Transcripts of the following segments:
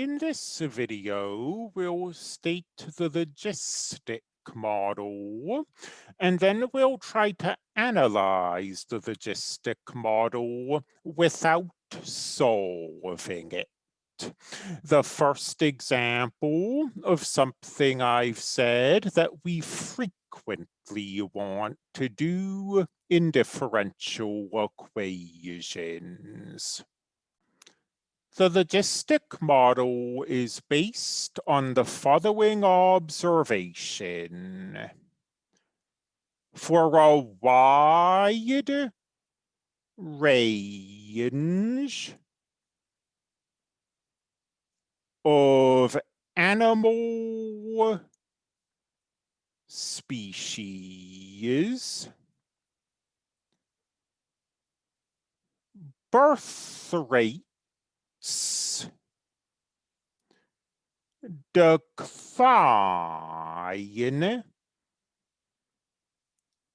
In this video, we'll state the logistic model, and then we'll try to analyze the logistic model without solving it. The first example of something I've said that we frequently want to do in differential equations. The logistic model is based on the following observation. For a wide range of animal species, birth rate decline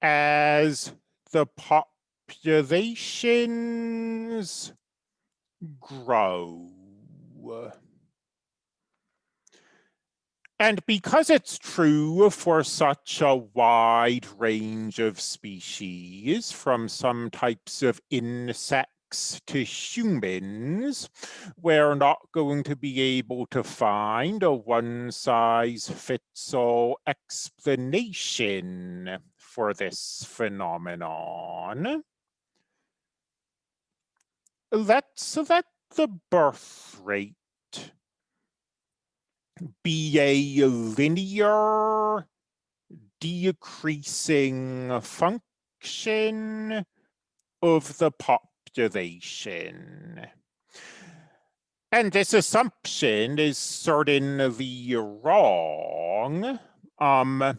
as the populations grow. And because it's true for such a wide range of species, from some types of insects to humans, we're not going to be able to find a one-size-fits-all explanation for this phenomenon. Let's let the birth rate be a linear decreasing function of the pop observation. And this assumption is certainly wrong, um,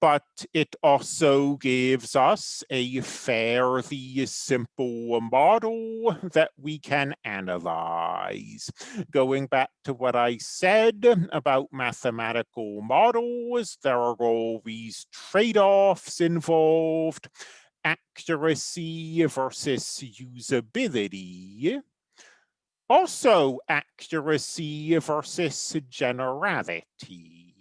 but it also gives us a fairly simple model that we can analyze. Going back to what I said about mathematical models, there are always trade-offs involved accuracy versus usability. Also accuracy versus generality.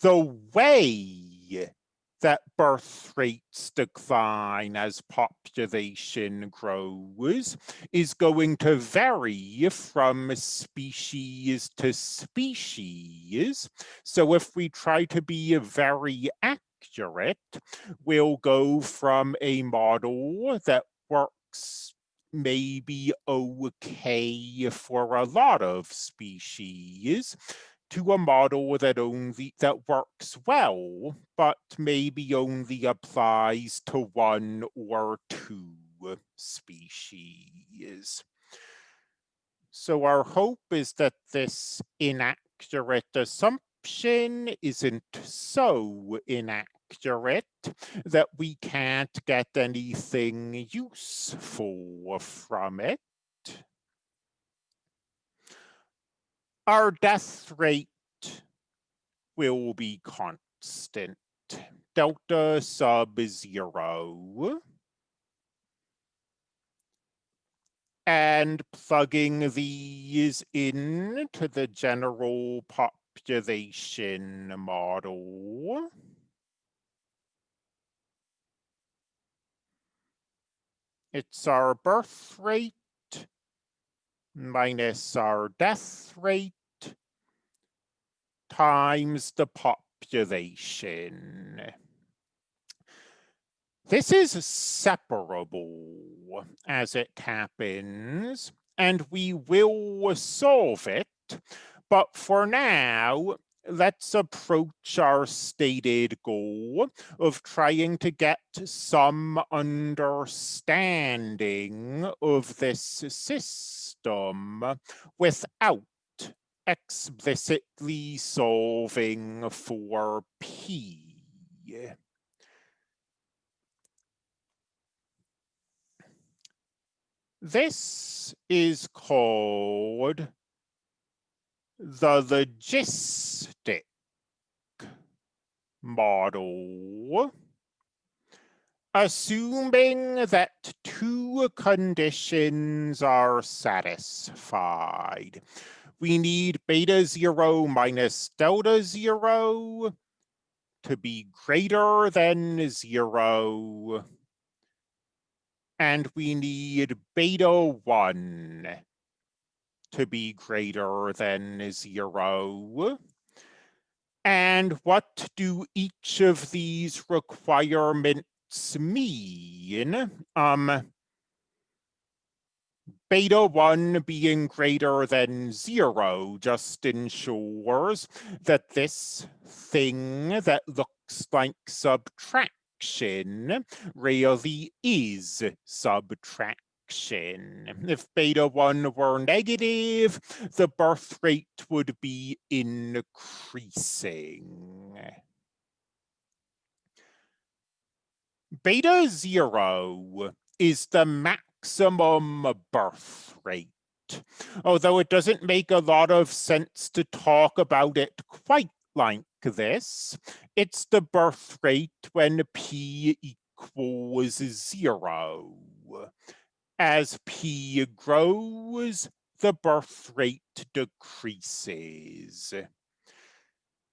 The way that birth rates decline as population grows is going to vary from species to species. So if we try to be very accurate, accurate, we'll go from a model that works maybe okay for a lot of species to a model that only that works well, but maybe only applies to one or two species. So our hope is that this inaccurate assumption isn't so inaccurate that we can't get anything useful from it. Our death rate will be constant, delta sub zero. And plugging these into the general pop population model. It's our birth rate minus our death rate times the population. This is separable as it happens, and we will solve it but for now, let's approach our stated goal of trying to get some understanding of this system without explicitly solving for P. This is called the logistic model assuming that two conditions are satisfied. We need beta zero minus delta zero to be greater than zero. And we need beta one to be greater than zero. And what do each of these requirements mean? Um, beta 1 being greater than 0 just ensures that this thing that looks like subtraction really is subtraction. If beta 1 were negative, the birth rate would be increasing. Beta 0 is the maximum birth rate. Although it doesn't make a lot of sense to talk about it quite like this, it's the birth rate when p equals zero. As p grows, the birth rate decreases.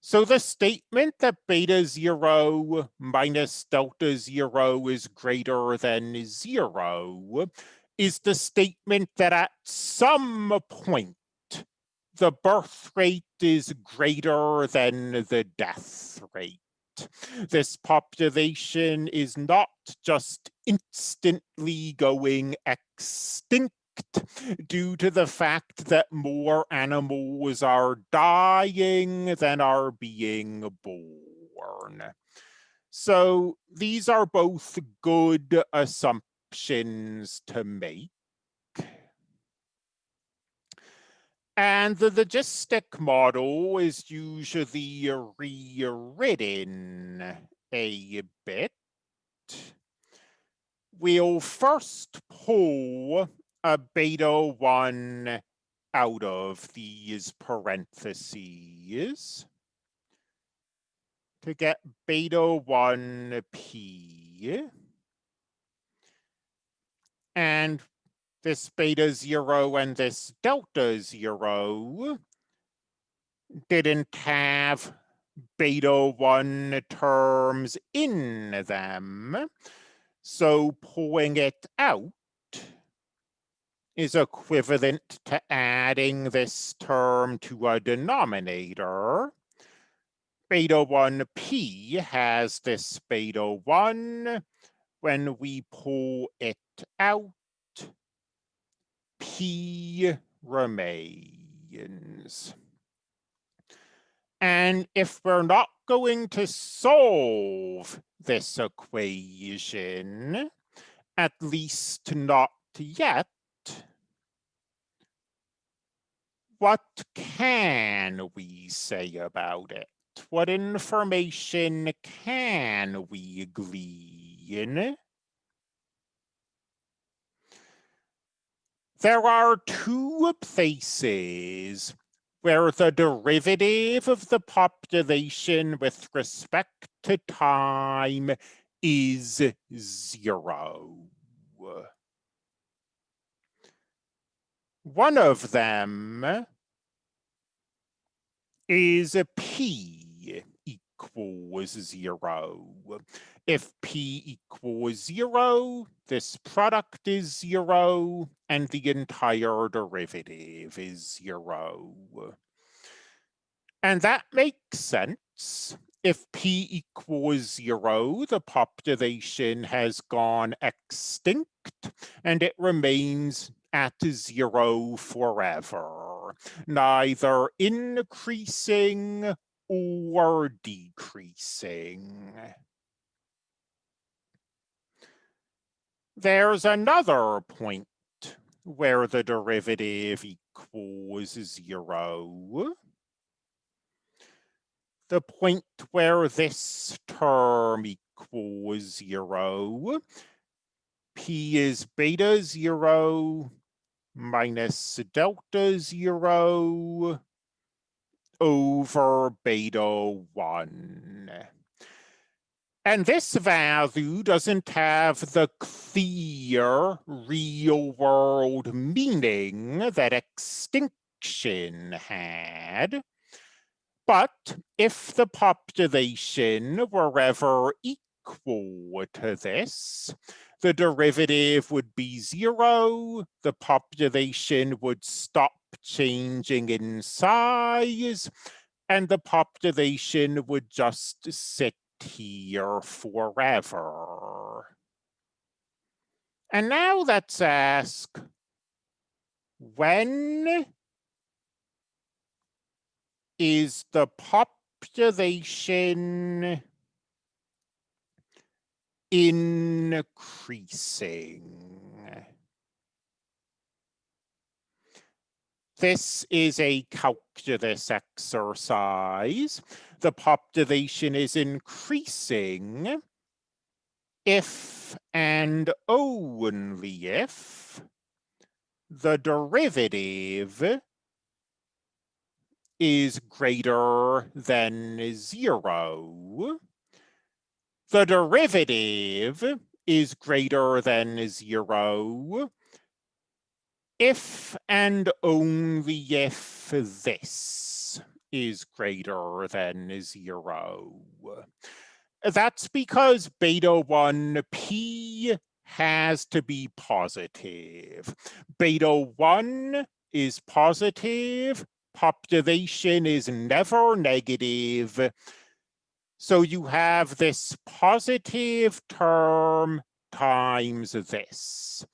So the statement that beta zero minus delta zero is greater than zero is the statement that at some point the birth rate is greater than the death rate. This population is not just instantly going extinct due to the fact that more animals are dying than are being born. So these are both good assumptions to make. And the logistic model is usually rewritten a bit. We'll first pull a beta 1 out of these parentheses to get beta 1p. And this beta 0 and this delta 0 didn't have beta 1 terms in them. So pulling it out is equivalent to adding this term to a denominator. Beta 1p has this beta 1. When we pull it out, p remains. And if we're not going to solve this equation, at least not yet, what can we say about it? What information can we glean? There are two places where the derivative of the population with respect to time is zero. One of them is a p equals zero. If p equals zero, this product is zero, and the entire derivative is zero. And that makes sense. If p equals zero, the population has gone extinct, and it remains at zero forever, neither increasing or decreasing. There's another point where the derivative equals zero. The point where this term equals zero, p is beta zero minus delta zero over beta one. And this value doesn't have the clear real world meaning that extinction had. But if the population were ever equal to this, the derivative would be zero, the population would stop changing in size, and the population would just sit here forever. And now let's ask, when is the population increasing? This is a calculus exercise. The population is increasing if and only if the derivative is greater than zero. The derivative is greater than zero if and only if this is greater than zero. That's because beta 1 p has to be positive. Beta 1 is positive, population is never negative. So you have this positive term times this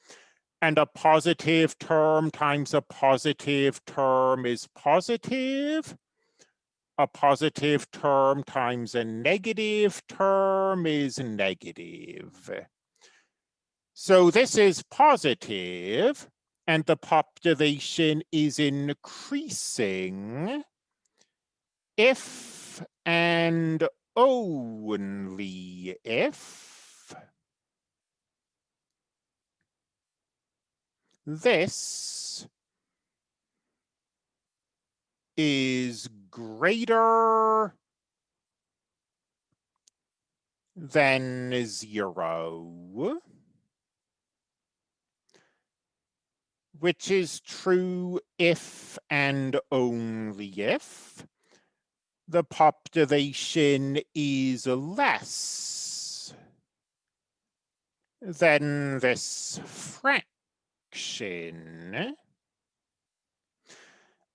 and a positive term times a positive term is positive. A positive term times a negative term is negative. So this is positive and the population is increasing if and only if this is greater than zero, which is true if and only if the population is less than this fraction fraction.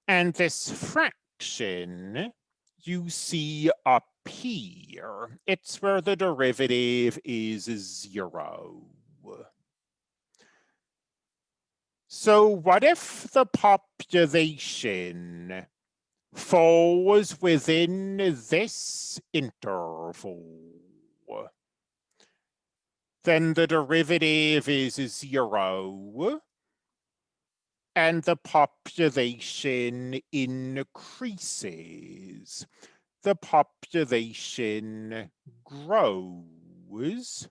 And this fraction you see up here. It's where the derivative is zero. So what if the population falls within this interval? Then the derivative is zero and the population increases. The population grows.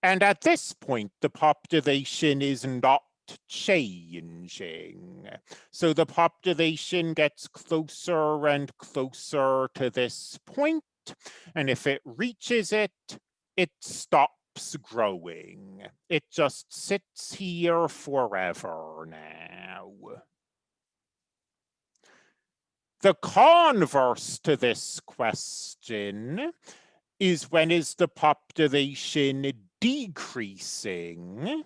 And at this point, the population is not changing. So the population gets closer and closer to this point, and if it reaches it, it stops stops growing. It just sits here forever now. The converse to this question is when is the population decreasing?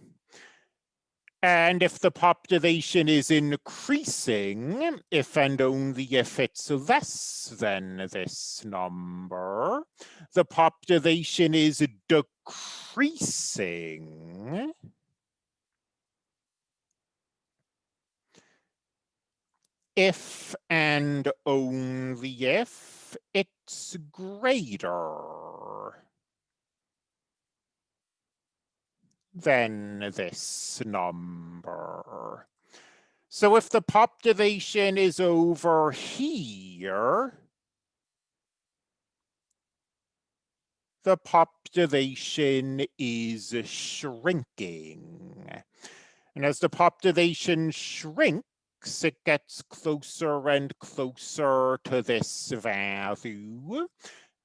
And if the population is increasing, if and only if it's less than this number, the population is decreasing. If and only if it's greater. Than this number. So if the population is over here, the population is shrinking. And as the population shrinks, it gets closer and closer to this value.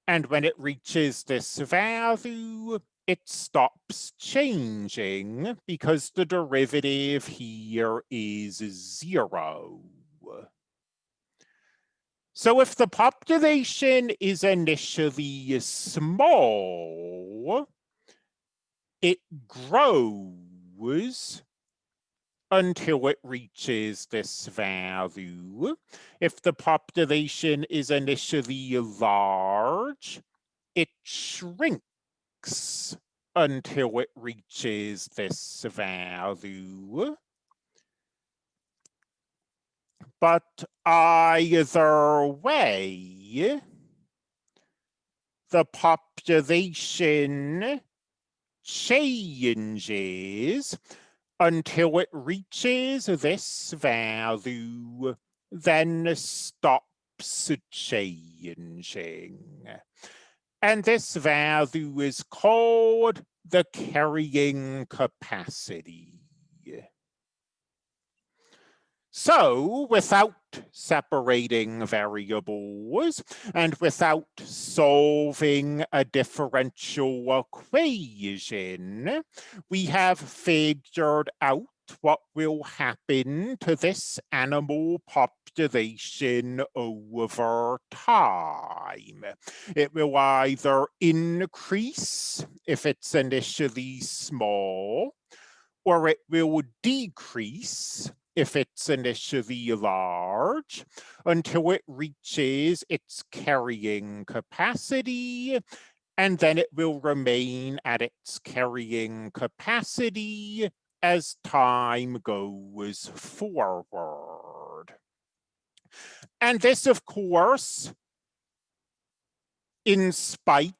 And when it reaches this value, it stops changing because the derivative here is zero. So if the population is initially small, it grows until it reaches this value. If the population is initially large, it shrinks until it reaches this value. But either way, the population changes until it reaches this value, then stops changing. And this value is called the carrying capacity. So without separating variables and without solving a differential equation, we have figured out what will happen to this animal population over time. It will either increase if it's initially small, or it will decrease if it's initially large until it reaches its carrying capacity and then it will remain at its carrying capacity as time goes forward. And this, of course, in spite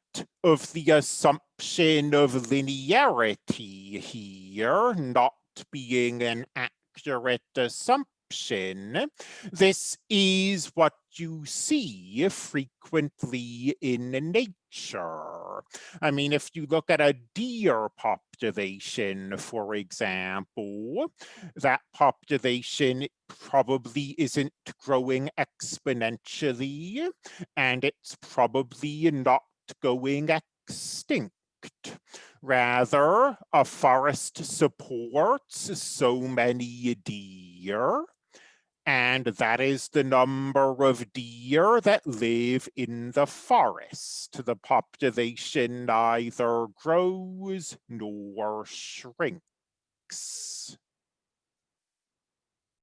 of the assumption of linearity here, not being an accurate assumption. This is what you see frequently in nature. I mean, if you look at a deer population, for example, that population probably isn't growing exponentially, and it's probably not going extinct. Rather, a forest supports so many deer, and that is the number of deer that live in the forest. The population neither grows nor shrinks.